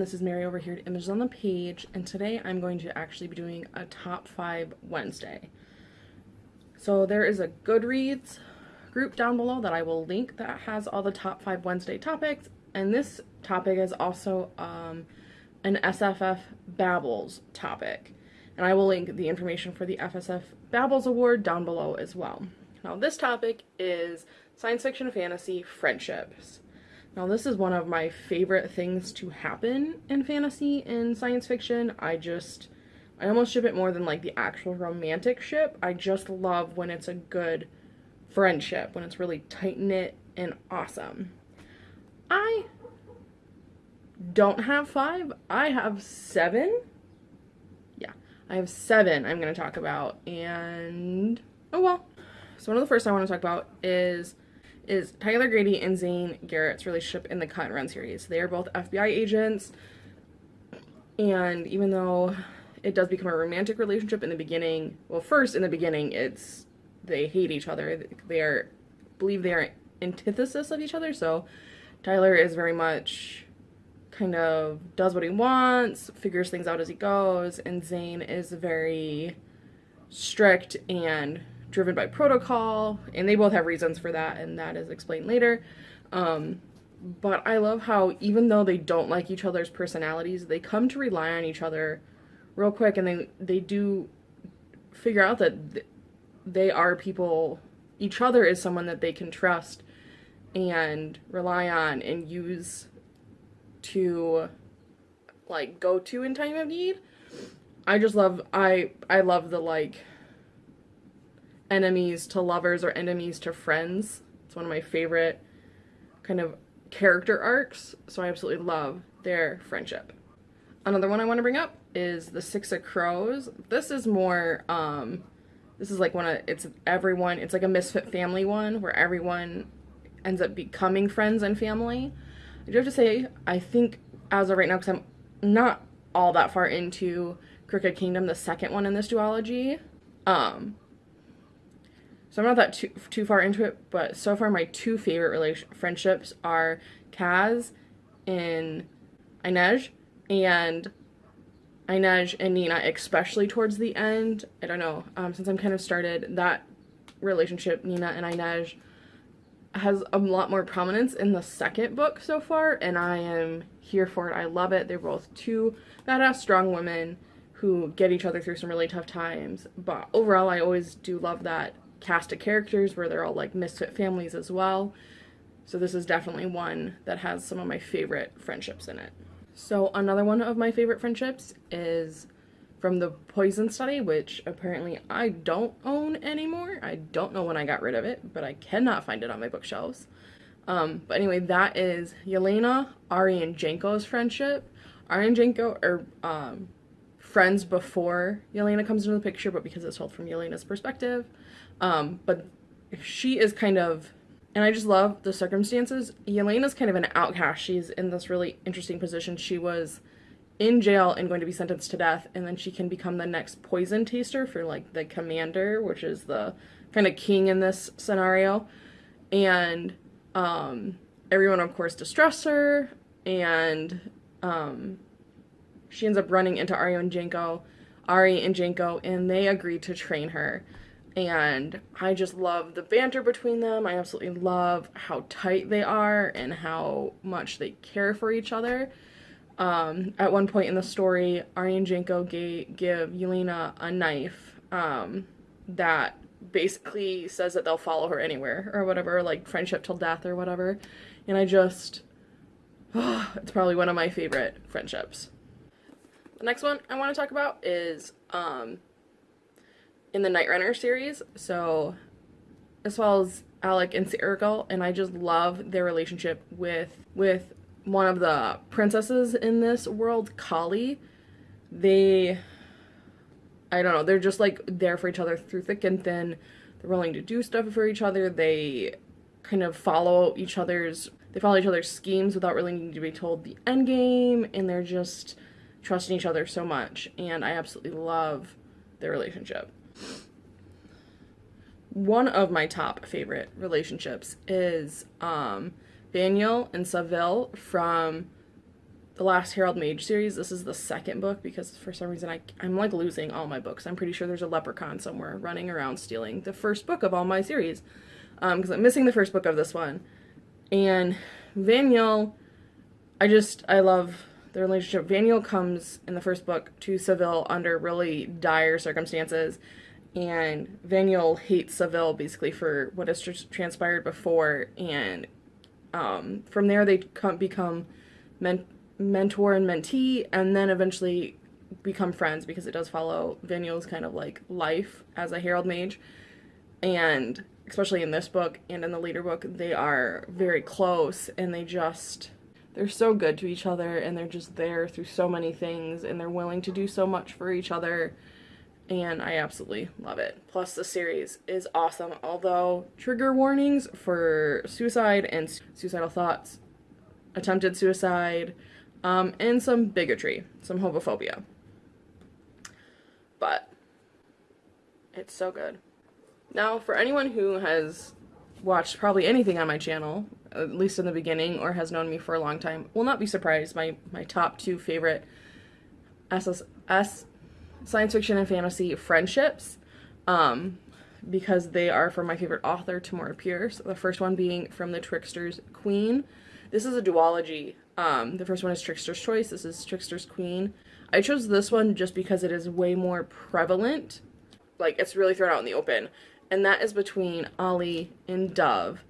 This is Mary over here at Images on the Page, and today I'm going to actually be doing a top five Wednesday. So there is a Goodreads group down below that I will link that has all the top five Wednesday topics, and this topic is also um, an SFF Babbles topic. And I will link the information for the FSF Babbles Award down below as well. Now, this topic is science fiction fantasy friendships. Now, this is one of my favorite things to happen in fantasy and science fiction. I just, I almost ship it more than like the actual romantic ship. I just love when it's a good friendship, when it's really tight knit and awesome. I don't have five, I have seven. Yeah, I have seven I'm going to talk about, and oh well. So, one of the first I want to talk about is is Tyler Grady and Zane Garrett's relationship in the Cut and Run series. They are both FBI agents, and even though it does become a romantic relationship in the beginning, well, first in the beginning, it's they hate each other. They are believe they are antithesis of each other. So Tyler is very much kind of does what he wants, figures things out as he goes, and Zane is very strict and driven by protocol, and they both have reasons for that, and that is explained later. Um, but I love how even though they don't like each other's personalities, they come to rely on each other real quick, and they they do figure out that th- they are people. Each other is someone that they can trust and rely on and use to like go to in time of need. I just love I I love the like enemies to lovers or enemies to friends. It's one of my favorite kind of character arcs, so I absolutely love their friendship. Another one I want to bring up is the Six of Crows. This is more um this is like one of it's everyone it's like a misfit family one where everyone ends up becoming friends and family. I do have to say I think as of right now cuz I'm not all that far into Crooked Kingdom, the second one in this duology. Um, so I'm not that too, too far into it, but so far my two favorite relation friendships are Kaz and Inej, and Inej and Nina, especially towards the end. I don't know, um, since I'm kind of started that relationship, Nina and Inej, has a lot more prominence in the second book so far, and I am here for it. I love it. They're both two badass, strong women who get each other through some really tough times. But overall, I always do love that cast of characters where they're all like misfit families as well. So this is definitely one that has some of my favorite friendships in it. So another one of my favorite friendships is from the Poison Study, which apparently I don't own anymore. I don't know when I got rid of it, but I cannot find it on my bookshelves. Um, but anyway, that is Yelena, Ari, and Janco's friendship. Ari and Janco are um, friends before Yelena comes into the picture, but because it's told from Yelena's perspective. Um, but she is kind of, and I just love the circumstances. Yelena's kind of an outcast. She's in this really interesting position. She was in jail and going to be sentenced to death, and then she can become the next poison taster for like the commander, which is the kind of king in this scenario. And um, everyone, of course, distrusts her, and um, she ends up running into Ari and Janco, Ari and Janco, and they agree to train her and I just love the banter between them. I absolutely love how tight they are and how much they care for each other. Um, at one point in the story, Ari and Janco give Yelena a knife um, that basically says that they'll follow her anywhere or whatever, like friendship till death or whatever. And I just, oh, it's probably one of my favorite friendships. The next one I want to talk about is um, in the Nightrunner series. So, as well as Alec and Seregil, and I just love their relationship with with one of the princesses in this world, Kali. They, I don't know, they're just like there for each other through thick and thin. They're willing to do stuff for each other. They kind of follow each other's they follow each other's schemes without really needing to be told the end game and they're just trusting each other so much and I absolutely love their relationship one of my top favorite relationships is um, Vanyel and Savil from the last Herald Mage series. This is the second book because for some reason I, I'm like losing all my books. I'm pretty sure there's a leprechaun somewhere running around stealing the first book of all my series because um, I'm missing the first book of this one. And Vanyel, I just, I love the relationship. Vanyel comes in the first book to Savil under really dire circumstances and Vanyel hates Savil basically for what has tr- transpired before, and um, from there they come, become men- mentor and mentee, and then eventually become friends because it does follow Vanyel's kind of like life as a Herald Mage, and especially in this book and in the later book, they are very close, and they just they're so good to each other, and they're just there through so many things, and they're willing to do so much for each other and I absolutely love it. Plus, the series is awesome, although trigger warnings for suicide and suicidal thoughts, attempted suicide, um, and some bigotry, some homophobia. But it's so good. Now, for anyone who has watched probably anything on my channel, at least in the beginning, or has known me for a long time, will not be surprised. My my top two favorite SFF science fiction and fantasy friendships um, because they are from my favorite author, Tamora Pierce. The first one being from The Trickster's Queen. This is a duology. Um, the first one is Trickster's Choice. This is Trickster's Queen. I chose this one just because it is way more prevalent. Like, it's really thrown out in the open. And that is between Aly and Dove.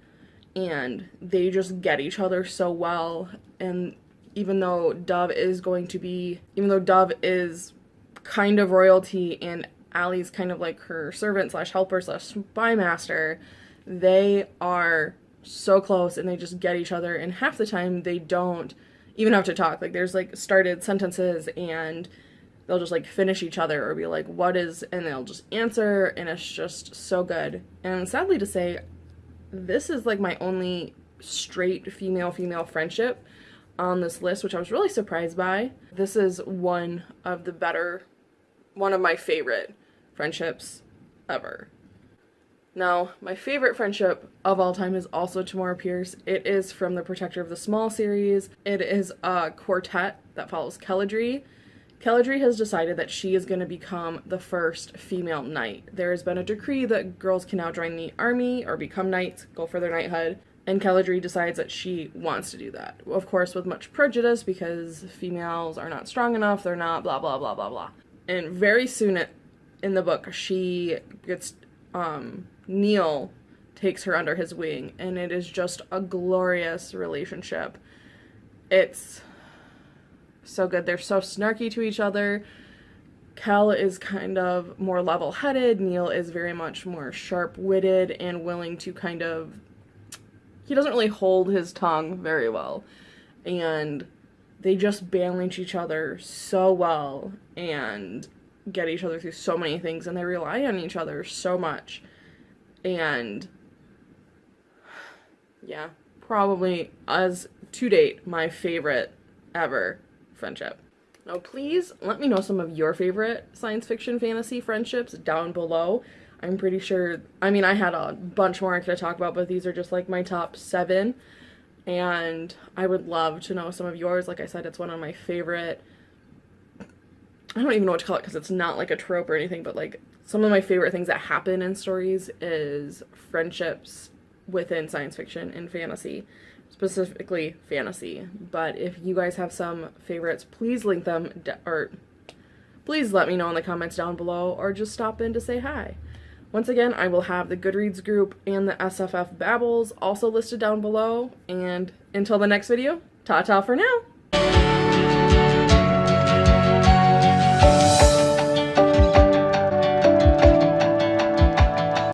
And they just get each other so well. And even though Dove is going to be, even though Dove is kind of royalty and Aly's kind of like her servant slash helper slash spy master, they are so close and they just get each other and half the time they don't even have to talk. Like there's like started sentences and they'll just like finish each other or be like, what is and they'll just answer and it's just so good. And sadly to say, this is like my only straight female female friendship on this list, which I was really surprised by. This is one of the better one of my favorite friendships ever. Now, my favorite friendship of all time is also Tamora Pierce. It is from the Protector of the Small series. It is a quartet that follows Keladry. Keladry has decided that she is going to become the first female knight. There has been a decree that girls can now join the army or become knights, go for their knighthood, and Keladry decides that she wants to do that. Of course, with much prejudice because females are not strong enough, they're not blah blah blah blah blah and very soon in the book she gets um, Neal takes her under his wing and it is just a glorious relationship. It's so good. They're so snarky to each other. Kel is kind of more level-headed. Neal is very much more sharp-witted and willing to kind of he doesn't really hold his tongue very well. And they just balance each other so well and get each other through so many things and they rely on each other so much. And yeah, probably as to date my favorite ever friendship. Now please let me know some of your favorite science fiction fantasy friendships down below. I'm pretty sure, I mean I had a bunch more I could talk about, but these are just like my top seven and I would love to know some of yours. Like I said, it's one of my favorite. I don't even know what to call it because it's not like a trope or anything, but like some of my favorite things that happen in stories is friendships within science fiction and fantasy, specifically fantasy. But if you guys have some favorites, please link them or please let me know in the comments down below or just stop in to say hi. Once again, I will have the Goodreads group and the SFF Babbles also listed down below. And until the next video, ta-ta for now!